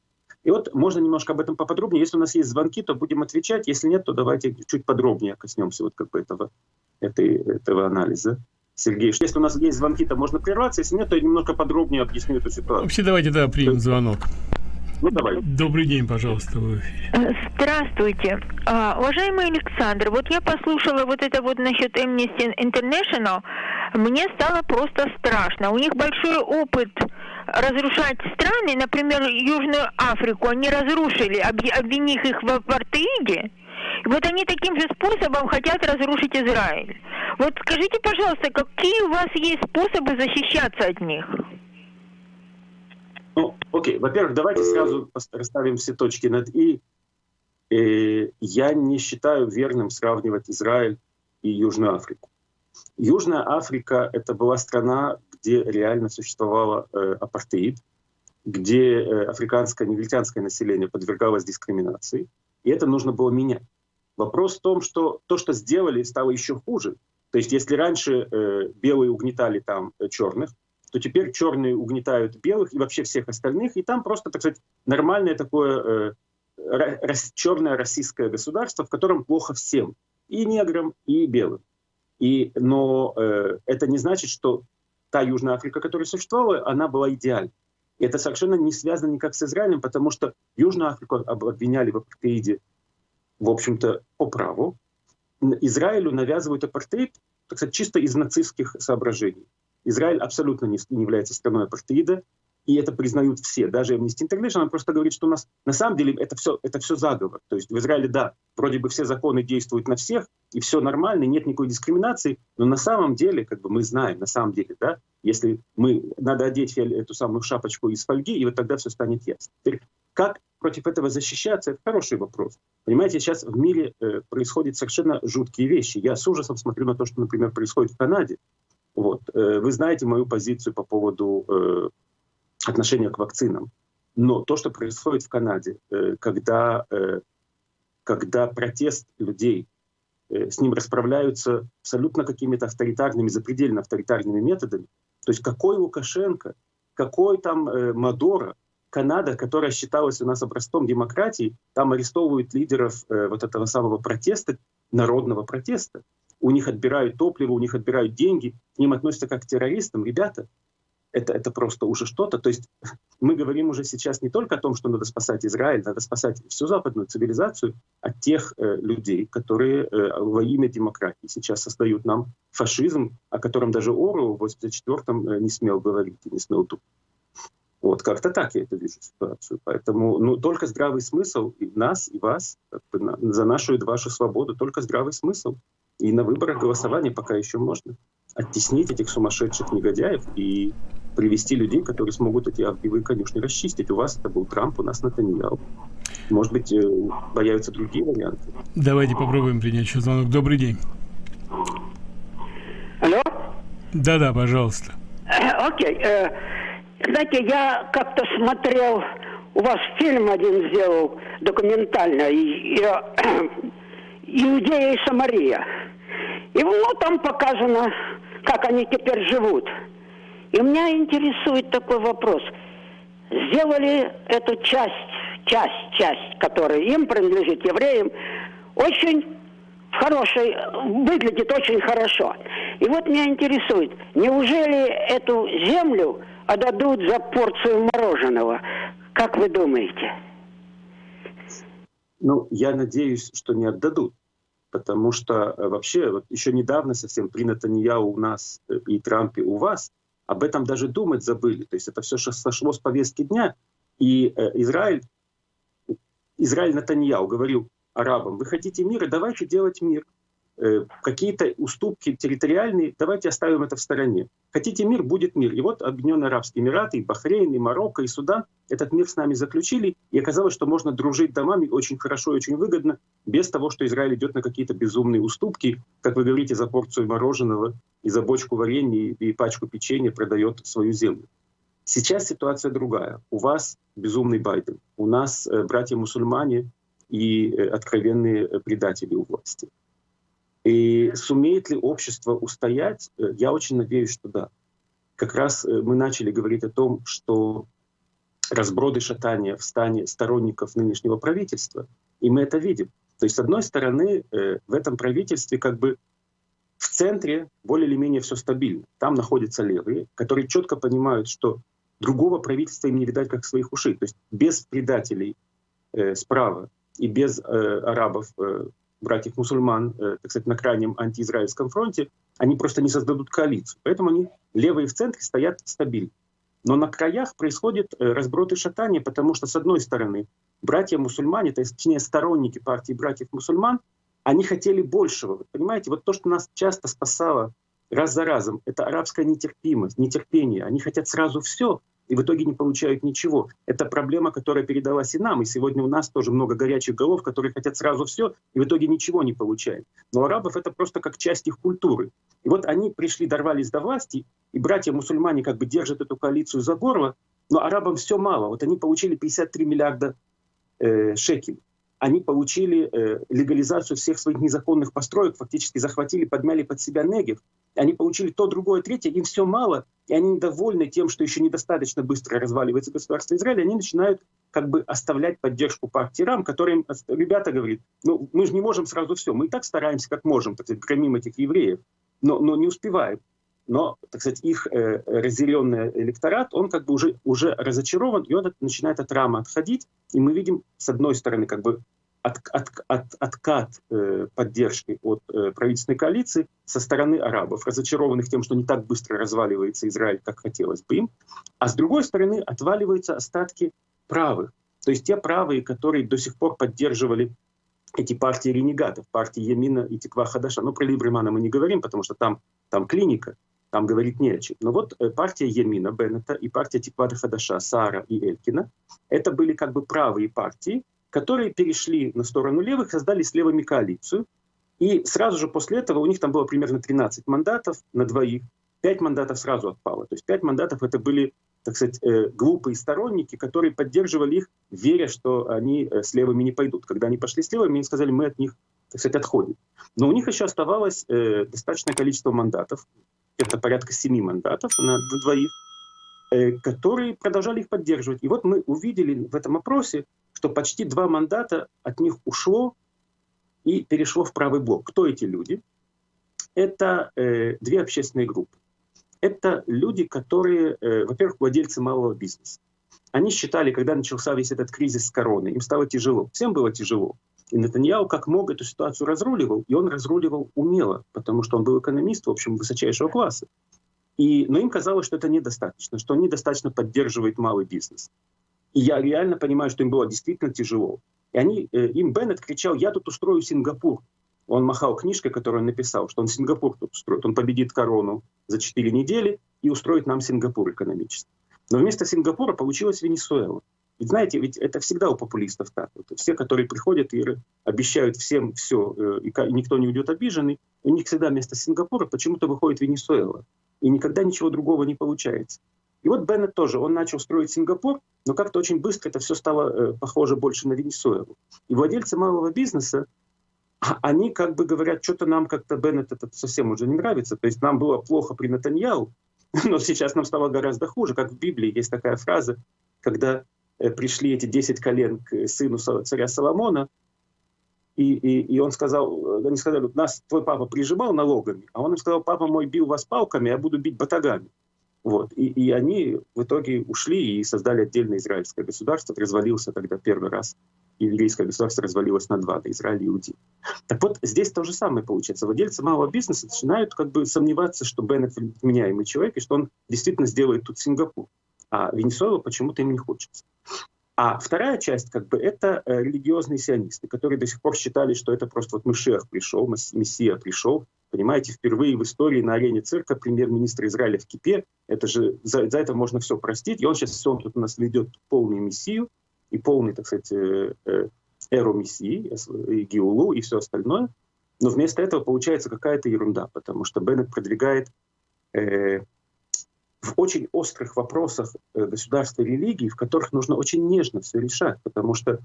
И вот можно немножко об этом поподробнее. Если у нас есть звонки, то будем отвечать. Если нет, то давайте чуть подробнее коснемся вот как бы этого, этой, этого анализа. Сергей, если у нас есть звонки, то можно прерваться. Если нет, то я немножко подробнее объясню эту ситуацию. Вообще, давайте, да, примем звонок. Ну, давай. Добрый день, пожалуйста, вы э, Здравствуйте. А, уважаемый Александр, вот я послушала вот это вот насчет Amnesty International. Мне стало просто страшно. У них большой опыт разрушать страны, например, Южную Африку. Они разрушили, обвинив их в апартеиде. И вот они таким же способом хотят разрушить Израиль. Вот скажите, пожалуйста, какие у вас есть способы защищаться от них? Ну, окей. Во-первых, давайте сразу расставим все точки над «и». Э, я не считаю верным сравнивать Израиль и Южную Африку. Южная Африка — это была страна, где реально существовала э, апартеид, где э, африканское, негритянское население подвергалось дискриминации, и это нужно было менять. Вопрос в том, что то, что сделали, стало еще хуже. То есть если раньше э, белые угнетали там э, черных, то теперь черные угнетают белых и вообще всех остальных, и там просто, так сказать, нормальное такое э, рас, черное российское государство, в котором плохо всем, и неграм, и белым. И, но э, это не значит, что та Южная Африка, которая существовала, она была идеальной. И это совершенно не связано никак с Израилем, потому что Южную Африку обвиняли в апартеиде в общем-то, по праву. Израилю навязывают апартеид, так сказать, чисто из нацистских соображений. Израиль абсолютно не, является страной апартеида, и это признают все. Даже Amnesty International просто говорит, что у нас на самом деле это все, это все заговор. То есть в Израиле, да, вроде бы все законы действуют на всех, и все нормально, нет никакой дискриминации, но на самом деле, как бы мы знаем, на самом деле, да, если мы, надо одеть эту самую шапочку из фольги, и вот тогда все станет ясно. Теперь, как против этого защищаться, это хороший вопрос. Понимаете, сейчас в мире э, происходят совершенно жуткие вещи. Я с ужасом смотрю на то, что, например, происходит в Канаде. Вот. Э, вы знаете мою позицию по поводу э, отношения к вакцинам. Но то, что происходит в Канаде, э, когда, э, когда протест людей, э, с ним расправляются абсолютно какими-то авторитарными, запредельно авторитарными методами, то есть какой Лукашенко, какой там э, Мадора, Канада, которая считалась у нас образцом демократии, там арестовывают лидеров э, вот этого самого протеста, народного протеста. У них отбирают топливо, у них отбирают деньги, к ним относятся как к террористам. Ребята, это, это просто уже что-то. То есть мы говорим уже сейчас не только о том, что надо спасать Израиль, надо спасать всю западную цивилизацию от тех э, людей, которые э, во имя демократии сейчас создают нам фашизм, о котором даже Ору в 84-м э, не смел говорить, не смел тут. Вот как-то так я это вижу ситуацию. Поэтому ну, только здравый смысл и нас, и вас, как бы, на, за нашу и вашу свободу, только здравый смысл. И на выборах голосования пока еще можно оттеснить этих сумасшедших негодяев и привести людей, которые смогут эти огневые конюшни расчистить. У вас это был Трамп, у нас Натаньял. Может быть, э, появятся другие варианты. Давайте попробуем принять еще звонок. Добрый день. Алло? Да-да, пожалуйста. Окей. Э, знаете, я как-то смотрел, у вас фильм один сделал документальный, «Иудея и Самария». И ну, там показано, как они теперь живут. И меня интересует такой вопрос. Сделали эту часть, часть, часть, которая им принадлежит, евреям, очень хорошей, выглядит очень хорошо. И вот меня интересует, неужели эту землю отдадут за порцию мороженого? Как вы думаете? Ну, я надеюсь, что не отдадут потому что э, вообще вот еще недавно совсем при Натаньяу у нас э, и Трампе у вас об этом даже думать забыли. То есть это все сошло с повестки дня. И э, Израиль, Израиль Натаньяу говорил арабам, вы хотите мира, давайте делать мир. Э, какие-то уступки территориальные, давайте оставим это в стороне. Хотите мир, будет мир. И вот Объединенные Арабские Эмираты, и Бахрейн, и Марокко, и Судан этот мир с нами заключили, и оказалось, что можно дружить домами очень хорошо и очень выгодно, без того, что Израиль идет на какие-то безумные уступки, как вы говорите, за порцию мороженого и за бочку варенья и пачку печенья продает свою землю. Сейчас ситуация другая. У вас безумный Байден, у нас э, братья-мусульмане и э, откровенные предатели у власти. И сумеет ли общество устоять? Э, я очень надеюсь, что да. Как раз э, мы начали говорить о том, что разброды шатания в стане сторонников нынешнего правительства, и мы это видим. То есть, с одной стороны, э, в этом правительстве как бы в центре более или менее все стабильно. Там находятся левые, которые четко понимают, что другого правительства им не видать как своих ушей. То есть без предателей э, справа и без э, арабов э, братьев-мусульман, э, так сказать, на крайнем антиизраильском фронте, они просто не создадут коалицию. Поэтому они левые в центре стоят стабильно. Но на краях происходит э, разброд шатание, потому что, с одной стороны, братья-мусульмане, то есть, точнее, сторонники партии братьев-мусульман, они хотели большего. Вы понимаете, вот то, что нас часто спасало раз за разом, это арабская нетерпимость, нетерпение. Они хотят сразу все, и в итоге не получают ничего. Это проблема, которая передалась и нам. И сегодня у нас тоже много горячих голов, которые хотят сразу все, и в итоге ничего не получают. Но арабов это просто как часть их культуры. И вот они пришли, дорвались до власти, и братья-мусульмане как бы держат эту коалицию за горло, но арабам все мало. Вот они получили 53 миллиарда э, шекелей они получили э, легализацию всех своих незаконных построек, фактически захватили, подмяли под себя Негев. Они получили то, другое, третье, им все мало, и они недовольны тем, что еще недостаточно быстро разваливается государство Израиля, они начинают как бы оставлять поддержку партии РАМ, которым ребята говорят, ну мы же не можем сразу все, мы и так стараемся как можем, так сказать, громим этих евреев, но, но не успеваем. Но, так сказать, их э, разделенный электорат, он как бы уже, уже разочарован, и он начинает от рама отходить. И мы видим, с одной стороны, как бы от, от, от, откат э, поддержки от э, правительственной коалиции со стороны арабов, разочарованных тем, что не так быстро разваливается Израиль, как хотелось бы им. А с другой стороны, отваливаются остатки правых. То есть те правые, которые до сих пор поддерживали эти партии ренегатов, партии Емина и Тиква Хадаша. Но про Либремана мы не говорим, потому что там, там клиника там говорить не о чем. Но вот э, партия Емина Беннета и партия Тиквада Хадаша Сара и Элькина, это были как бы правые партии, которые перешли на сторону левых, создали с левыми коалицию. И сразу же после этого у них там было примерно 13 мандатов на двоих, 5 мандатов сразу отпало. То есть 5 мандатов это были, так сказать, э, глупые сторонники, которые поддерживали их, веря, что они э, с левыми не пойдут. Когда они пошли с левыми, они сказали, мы от них, так сказать, отходим. Но у них еще оставалось достаточное количество мандатов это порядка семи мандатов на двоих, э, которые продолжали их поддерживать. И вот мы увидели в этом опросе, что почти два мандата от них ушло и перешло в правый блок. Кто эти люди? Это э, две общественные группы. это люди, которые, э, во-первых, владельцы малого бизнеса. Они считали, когда начался весь этот кризис с короной, им стало тяжело. Всем было тяжело. И Нетаньяу как мог эту ситуацию разруливал, и он разруливал умело, потому что он был экономист, в общем, высочайшего класса. И, но им казалось, что это недостаточно, что недостаточно поддерживает малый бизнес. И я реально понимаю, что им было действительно тяжело. И они, э, им Беннет кричал, я тут устрою Сингапур. Он махал книжкой, которую он написал, что он Сингапур тут устроит. Он победит корону за 4 недели и устроит нам Сингапур экономически. Но вместо Сингапура получилась Венесуэла. Ведь знаете, ведь это всегда у популистов так. Вот все, которые приходят и обещают всем все, э, и никто не уйдет обиженный, у них всегда вместо Сингапура почему-то выходит Венесуэла. И никогда ничего другого не получается. И вот Беннет тоже, он начал строить Сингапур, но как-то очень быстро это все стало э, похоже больше на Венесуэлу. И владельцы малого бизнеса, а они как бы говорят, что-то нам как-то Беннет это совсем уже не нравится. То есть нам было плохо при Натаньяу, <laughs> но сейчас нам стало гораздо хуже. Как в Библии есть такая фраза, когда э, пришли эти 10 колен к сыну царя Соломона, и, и, и он сказал, они сказали, нас твой папа прижимал налогами, а он им сказал, папа мой бил вас палками, я буду бить батагами. Вот. И, и они в итоге ушли и создали отдельное израильское государство. Развалился тогда первый раз. Еврейское государство развалилось на два, на Израиль и Иудеи. Так вот, здесь то же самое получается. Владельцы малого бизнеса начинают как бы сомневаться, что Беннет вменяемый человек, и что он действительно сделает тут Сингапур. А Венесуэла почему-то им не хочется. А вторая часть, как бы, это э, религиозные сионисты, которые до сих пор считали, что это просто вот Мышех пришел, Мессия пришел. Понимаете, впервые в истории на арене цирка премьер-министр Израиля в кипе. Это же, за, за это можно все простить. И он сейчас он тут у нас ведет полный Мессию и полный, так сказать, э, э, эру Мессии, и Геулу, и все остальное. Но вместо этого получается какая-то ерунда, потому что Беннет продвигает э, в очень острых вопросах э, государства и религии, в которых нужно очень нежно все решать, потому что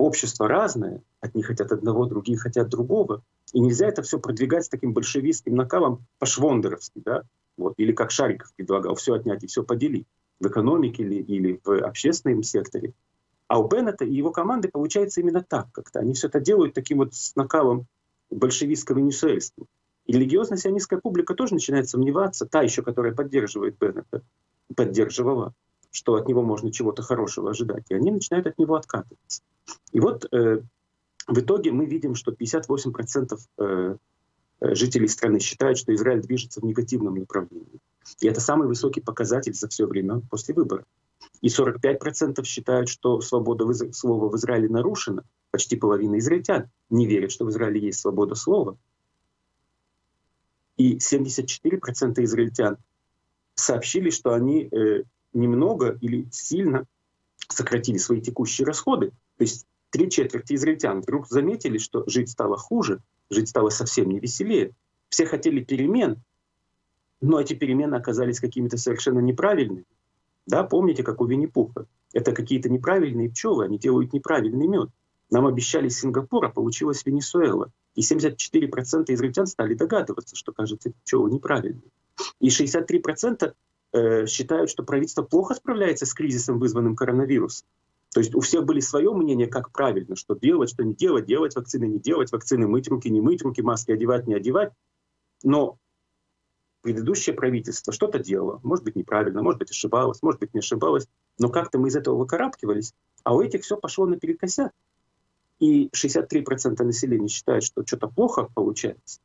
общество разное, одни хотят одного, другие хотят другого, и нельзя это все продвигать с таким большевистским накалом по-швондеровски, да, вот, или как Шариков предлагал, все отнять и все поделить в экономике или, или в общественном секторе. А у Беннета и его команды получается именно так как-то. Они все это делают таким вот с накалом большевистского венесуэльства. И религиозная сионистская публика тоже начинает сомневаться, та еще, которая поддерживает Беннета, поддерживала, что от него можно чего-то хорошего ожидать. И они начинают от него откатываться. И вот э, в итоге мы видим, что 58% э, э, жителей страны считают, что Израиль движется в негативном направлении. И это самый высокий показатель за все время после выборов. И 45% считают, что свобода слова в Израиле нарушена. Почти половина израильтян не верят, что в Израиле есть свобода слова. И 74% израильтян сообщили, что они э, немного или сильно сократили свои текущие расходы. То есть три четверти израильтян вдруг заметили, что жить стало хуже, жить стало совсем не веселее. Все хотели перемен, но эти перемены оказались какими-то совершенно неправильными. Да, помните, как у Винни-Пуха. Это какие-то неправильные пчелы, они делают неправильный мед. Нам обещали Сингапур, а получилось Венесуэла. И 74% израильтян стали догадываться, что, кажется, пчелы неправильные. И 63% э, считают, что правительство плохо справляется с кризисом, вызванным коронавирусом. То есть у всех были свое мнение, как правильно, что делать, что не делать, делать вакцины, не делать вакцины, мыть руки, не мыть руки, маски одевать, не одевать. Но предыдущее правительство что-то делало, может быть неправильно, может быть ошибалось, может быть не ошибалось, но как-то мы из этого выкарабкивались, а у этих все пошло наперекосяк. И 63% населения считают, что что-то плохо получается.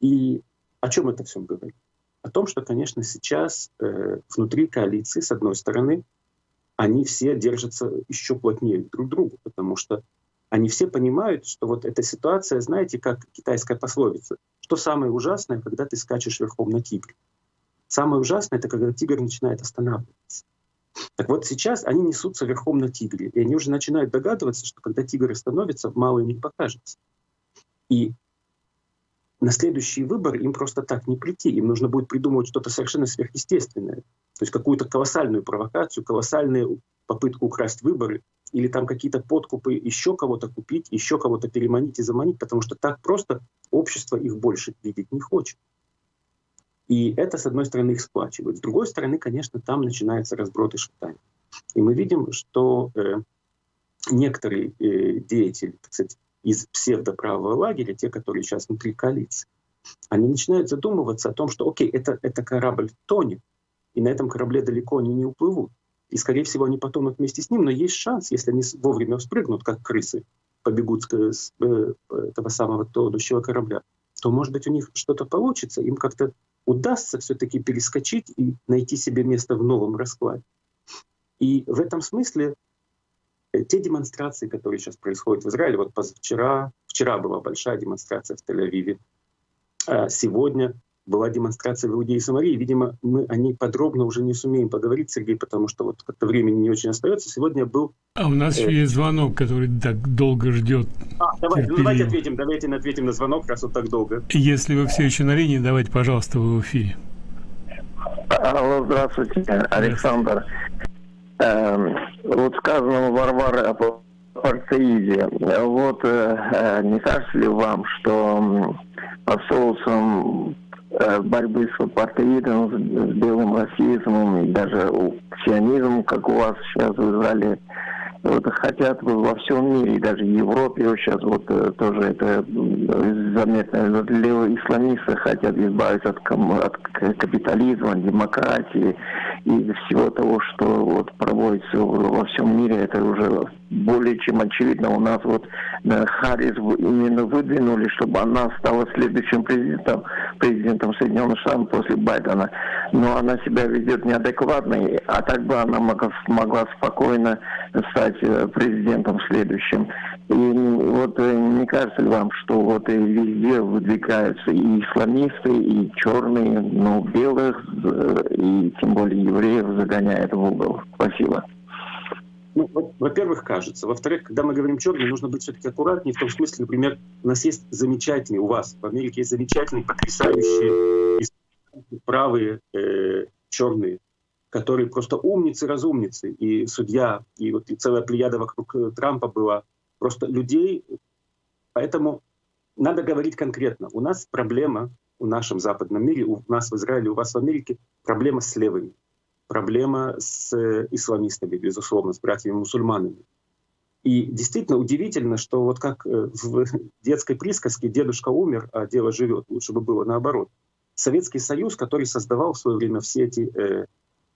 И о чем это все говорит? О том, что, конечно, сейчас э, внутри коалиции, с одной стороны, они все держатся еще плотнее друг к другу, потому что они все понимают, что вот эта ситуация, знаете, как китайская пословица, что самое ужасное, когда ты скачешь верхом на тигре. Самое ужасное — это когда тигр начинает останавливаться. Так вот сейчас они несутся верхом на тигре, и они уже начинают догадываться, что когда тигр остановится, мало им не покажется. И на следующий выбор им просто так не прийти. Им нужно будет придумывать что-то совершенно сверхъестественное. То есть какую-то колоссальную провокацию, колоссальную попытку украсть выборы, или там какие-то подкупы, еще кого-то купить, еще кого-то переманить и заманить, потому что так просто общество их больше видеть не хочет. И это, с одной стороны, их сплачивает. С другой стороны, конечно, там начинается разброд и шатание. И мы видим, что э, некоторые э, деятели, так сказать, из псевдоправого лагеря, те, которые сейчас внутри коалиции, они начинают задумываться о том, что, окей, это, это корабль тонет, и на этом корабле далеко они не уплывут. И, скорее всего, они потонут вместе с ним, но есть шанс, если они вовремя спрыгнут, как крысы, побегут с, э, этого самого тонущего корабля, то, может быть, у них что-то получится, им как-то удастся все-таки перескочить и найти себе место в новом раскладе. И в этом смысле э, те демонстрации, которые сейчас происходят в Израиле, вот позавчера, вчера была большая демонстрация в Тель-Авиве, а сегодня была демонстрация в Иудее и Самарии. Видимо, мы о ней подробно уже не сумеем поговорить, Сергей, потому что вот как-то времени не очень остается. Сегодня был... А у нас э... есть звонок, который так долго ждет. А, давай, ну, давайте ответим, давайте ответим на звонок, раз вот так долго. Если вы все еще на линии, давайте, пожалуйста, вы в эфире. Алло, здравствуйте, Александр. Эм, вот сказано Варвары о партеиде. Вот э, э, не кажется ли вам, что под соусом э, борьбы с апартеидом, с белым расизмом и даже сионизмом, как у вас сейчас в Израиле, вот, хотят во всем мире, даже в Европе вот сейчас вот э, тоже это заметно. Левые исламисты хотят избавиться от, от капитализма, демократии и всего того, что вот проводится во всем мире. Это уже более чем очевидно. У нас вот э, Харрис именно выдвинули, чтобы она стала следующим президентом, президентом Соединенных Штатов после Байдена. Но она себя ведет неадекватно, а так бы она могла, спокойно стать э, президентом следующим. И вот э, не кажется ли вам, что вот везде выдвигаются и исламисты, и черные, но белых, и тем более евреев загоняют в угол? Спасибо. Ну, во-первых, кажется. Во-вторых, когда мы говорим черный, нужно быть все-таки аккуратнее. В том смысле, например, у нас есть замечательные, у вас в Америке есть замечательные, потрясающие правые э, черные, которые просто умницы, разумницы. И судья, и вот и целая плеяда вокруг э, Трампа была. Просто людей. Поэтому надо говорить конкретно. У нас проблема в нашем западном мире, у нас в Израиле, у вас в Америке проблема с левыми проблема с э, исламистами, безусловно, с братьями-мусульманами. И действительно удивительно, что вот как э, в <laughs> детской присказке «дедушка умер, а дело живет», лучше бы было наоборот. Советский Союз, который создавал в свое время все эти э,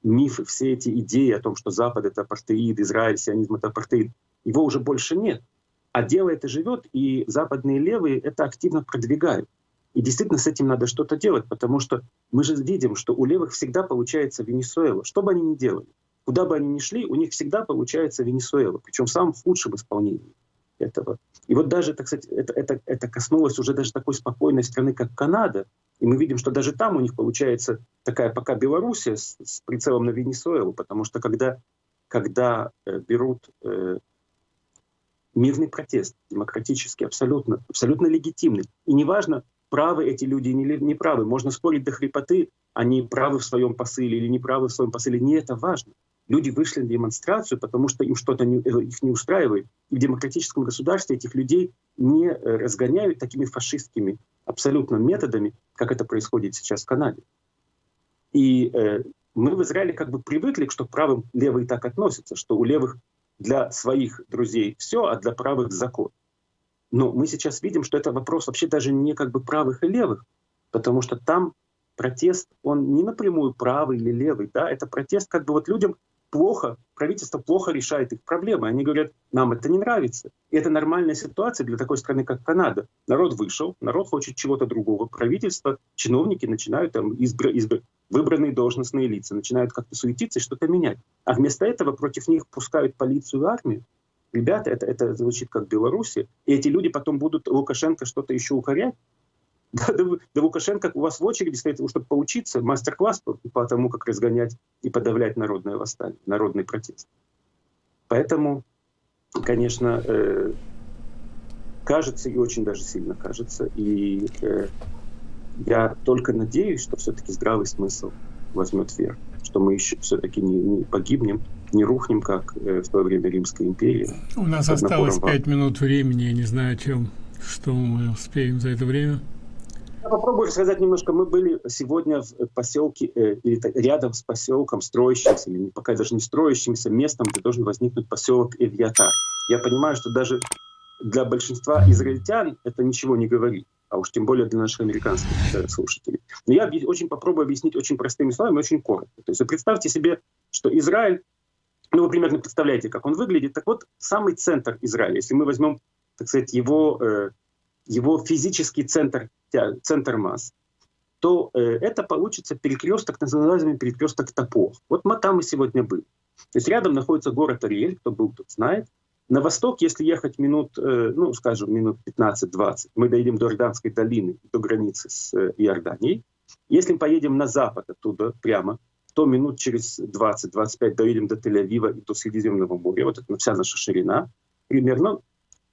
мифы, все эти идеи о том, что Запад — это апартеид, Израиль, сионизм — это апартеид, его уже больше нет. А дело это живет, и западные левые это активно продвигают. И действительно с этим надо что-то делать, потому что мы же видим, что у левых всегда получается Венесуэла. Что бы они ни делали, куда бы они ни шли, у них всегда получается Венесуэла, причем в самом худшем исполнении этого. И вот даже, так сказать, это, это, это коснулось уже даже такой спокойной страны, как Канада. И мы видим, что даже там у них получается такая пока Белоруссия с, с прицелом на Венесуэлу, потому что когда, когда э, берут э, мирный протест, демократический, абсолютно, абсолютно легитимный, и неважно, правы эти люди или не правы. Можно спорить до хрипоты, они правы в своем посыле или не правы в своем посыле. Не это важно. Люди вышли на демонстрацию, потому что им что-то э, их не устраивает. И в демократическом государстве этих людей не э, разгоняют такими фашистскими абсолютно методами, как это происходит сейчас в Канаде. И э, мы в Израиле как бы привыкли, что к правым левые так относятся, что у левых для своих друзей все, а для правых закон. Но мы сейчас видим, что это вопрос вообще даже не как бы правых и левых, потому что там протест, он не напрямую правый или левый, да, это протест как бы вот людям плохо, правительство плохо решает их проблемы. Они говорят, нам это не нравится. И это нормальная ситуация для такой страны, как Канада. Народ вышел, народ хочет чего-то другого. Правительство, чиновники начинают там избр... Избр... выбранные должностные лица, начинают как-то суетиться и что-то менять. А вместо этого против них пускают полицию и армию ребята, это, это звучит как Беларуси, и эти люди потом будут Лукашенко что-то еще укорять. <laughs> Да, да, да Лукашенко у вас в очереди стоит, чтобы поучиться, мастер-класс по, по тому, как разгонять и подавлять народное восстание, народный протест. Поэтому, конечно, э, кажется, и очень даже сильно кажется, и э, я только надеюсь, что все-таки здравый смысл возьмет верх, что мы еще все-таки не, не погибнем, не рухнем, как э, в то время Римская империя. У нас осталось пять минут времени, я не знаю, о чем, что мы успеем за это время. Я попробую рассказать немножко. Мы были сегодня в поселке, э, или рядом с поселком, строящимся, или пока даже не строящимся местом, где должен возникнуть поселок Эвиатар. Я понимаю, что даже для большинства израильтян это ничего не говорит. А уж тем более для наших американских э, слушателей. Но я очень попробую объяснить очень простыми словами, очень коротко. То есть представьте себе, что Израиль, ну вы примерно представляете, как он выглядит. Так вот, самый центр Израиля, если мы возьмем, так сказать, его, э, его физический центр, центр масс, то э, это получится перекресток, так называемый перекресток Топор. Вот мы там и сегодня были. То есть рядом находится город Ариэль, кто был, тот знает. На восток, если ехать минут, э, ну, скажем, минут 15-20, мы доедем до Иорданской долины, до границы с э, Иорданией. Если мы поедем на запад оттуда прямо, то минут через 20-25 доедем до Тель-Авива и до Средиземного моря. Вот это вся наша ширина примерно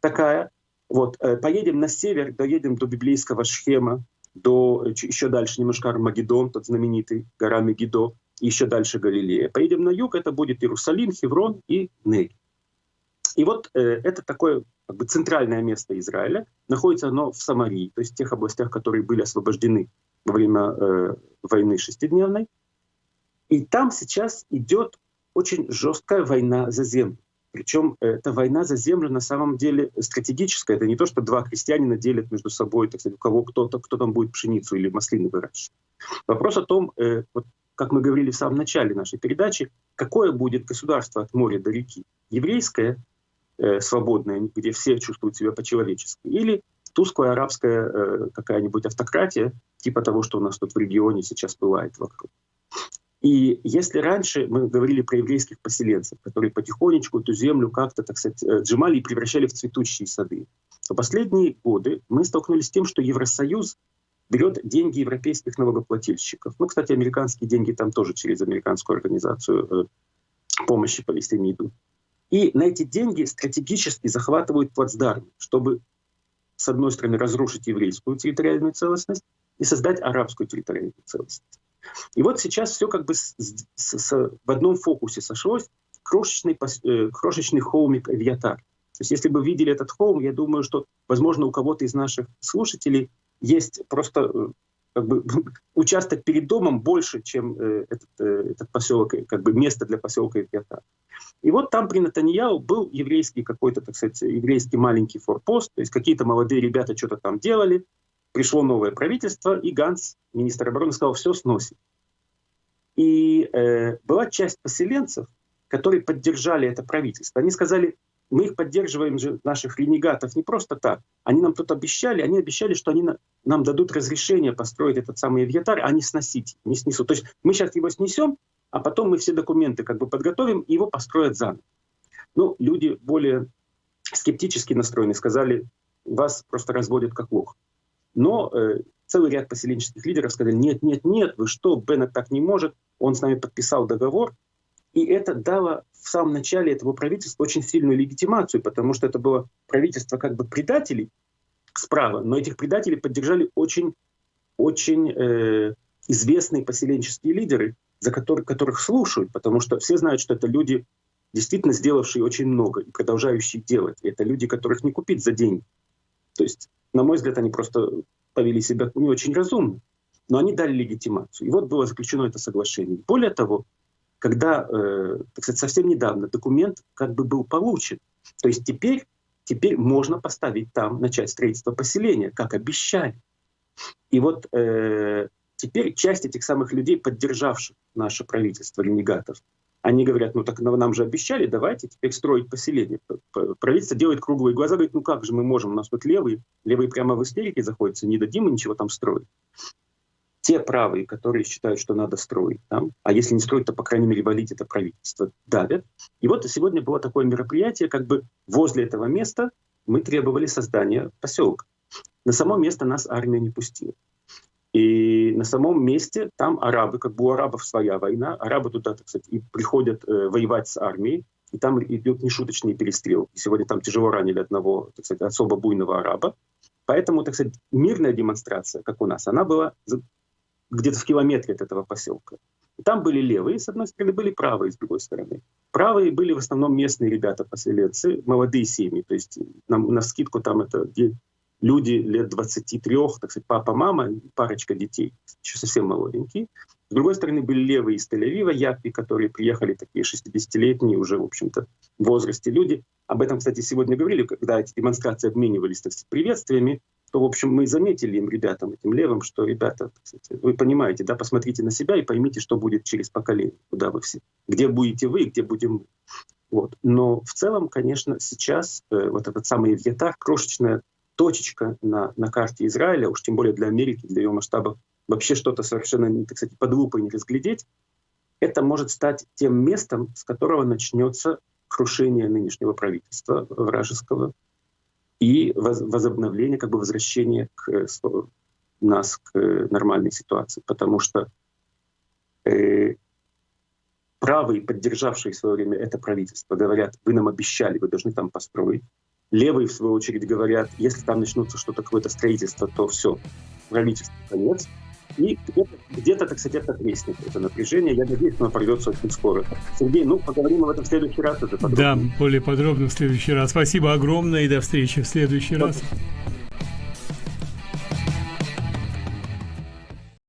такая. Вот, э, поедем на север, доедем до библейского Шхема, до еще дальше немножко Армагеддон, тот знаменитый, гора Мегидо, еще дальше Галилея. Поедем на юг, это будет Иерусалим, Хеврон и Нель. И вот э, это такое как бы, центральное место Израиля. Находится оно в Самарии, то есть в тех областях, которые были освобождены во время э, войны шестидневной. И там сейчас идет очень жесткая война за землю. Причем эта война за землю на самом деле стратегическая. Это не то, что два крестьянина делят между собой, так сказать, у кого кто-то, кто там будет пшеницу или маслины выращивать. Вопрос о том, э, вот, как мы говорили в самом начале нашей передачи, какое будет государство от моря до реки? Еврейское э, свободная, где все чувствуют себя по-человечески, или тусклая арабская э, какая-нибудь автократия, типа того, что у нас тут в регионе сейчас бывает вокруг. И если раньше мы говорили про еврейских поселенцев, которые потихонечку эту землю как-то, так сказать, э, отжимали и превращали в цветущие сады, то последние годы мы столкнулись с тем, что Евросоюз берет деньги европейских налогоплательщиков. Ну, кстати, американские деньги там тоже через американскую организацию э, помощи Палестине идут. И на эти деньги стратегически захватывают плацдарм, чтобы, с одной стороны, разрушить еврейскую территориальную целостность и создать арабскую территориальную целостность. И вот сейчас все как бы с, с, с, в одном фокусе сошлось. Крошечный, э, крошечный холмик Авиатар. То есть если бы видели этот холм, я думаю, что, возможно, у кого-то из наших слушателей есть просто э, как бы, <laughs> участок перед домом больше, чем э, этот, э, этот поселок, как бы место для поселка Эвиатар. И вот там при Натаньяу был еврейский какой-то, так сказать, еврейский маленький форпост, то есть какие-то молодые ребята что-то там делали, пришло новое правительство, и Ганс, министр обороны, сказал, все сносит. И э, была часть поселенцев, которые поддержали это правительство. Они сказали, мы их поддерживаем же, наших ренегатов, не просто так. Они нам тут обещали, они обещали, что они на, нам дадут разрешение построить этот самый авиатар, а не сносить, не снесут. То есть мы сейчас его снесем, а потом мы все документы как бы подготовим, и его построят заново. Ну, люди более скептически настроены, сказали, вас просто разводят как лох. Но э, целый ряд поселенческих лидеров сказали, нет, нет, нет, вы что, Беннет так не может, он с нами подписал договор, и это дало в самом начале этого правительства очень сильную легитимацию, потому что это было правительство как бы предателей справа, но этих предателей поддержали очень, очень э, известные поселенческие лидеры, за которых, которых слушают, потому что все знают, что это люди, действительно сделавшие очень много и продолжающие делать. И это люди, которых не купить за деньги. То есть, на мой взгляд, они просто повели себя не очень разумно, но они дали легитимацию. И вот было заключено это соглашение. Более того, когда, э, так сказать, совсем недавно документ как бы был получен. То есть теперь, теперь можно поставить там, начать строительство поселения, как обещали. И вот э, теперь часть этих самых людей, поддержавших наше правительство ренегатов, они говорят, ну так нам же обещали, давайте теперь строить поселение. Правительство делает круглые глаза, говорит, ну как же мы можем, у нас тут левые, левые прямо в истерике заходятся, не дадим мы ничего там строить те правые, которые считают, что надо строить там, а если не строить, то, по крайней мере, валить это правительство, давят. И вот сегодня было такое мероприятие, как бы возле этого места мы требовали создания поселка. На само место нас армия не пустила. И на самом месте там арабы, как бы у арабов своя война, арабы туда, так сказать, и приходят э, воевать с армией, и там идет нешуточный перестрел. И сегодня там тяжело ранили одного, так сказать, особо буйного араба. Поэтому, так сказать, мирная демонстрация, как у нас, она была где-то в километре от этого поселка. Там были левые, с одной стороны, были правые, с другой стороны. Правые были в основном местные ребята, поселенцы, молодые семьи. То есть на, на скидку там это люди лет 23, так сказать, папа, мама, парочка детей, еще совсем молоденькие. С другой стороны, были левые из Тель-Авива, япи, которые приехали, такие 60-летние уже, в общем-то, в возрасте люди. Об этом, кстати, сегодня говорили, когда эти демонстрации обменивались так сказать, приветствиями. То, в общем, мы заметили им, ребятам, этим левым, что, ребята, кстати, вы понимаете, да, посмотрите на себя и поймите, что будет через поколение, куда вы все, где будете вы, где будем мы. Вот. Но в целом, конечно, сейчас э, вот этот самый Вьетар, крошечная точечка на, на карте Израиля, уж тем более для Америки, для ее масштабов, вообще что-то совершенно, так сказать, под лупой не разглядеть, это может стать тем местом, с которого начнется крушение нынешнего правительства вражеского и возобновление, как бы возвращение к, э, нас к э, нормальной ситуации. Потому что э, правые, поддержавшие в свое время это правительство, говорят, вы нам обещали, вы должны там построить. Левые, в свою очередь, говорят, если там начнутся что-то, какое-то строительство, то все, правительство конец. И где-то, где-то так сказать, это треснет, это напряжение. Я надеюсь, оно пройдется очень скоро. Сергей, ну, поговорим об этом в следующий раз. Уже подробно. Да, более подробно в следующий раз. Спасибо огромное и до встречи в следующий Спасибо. раз.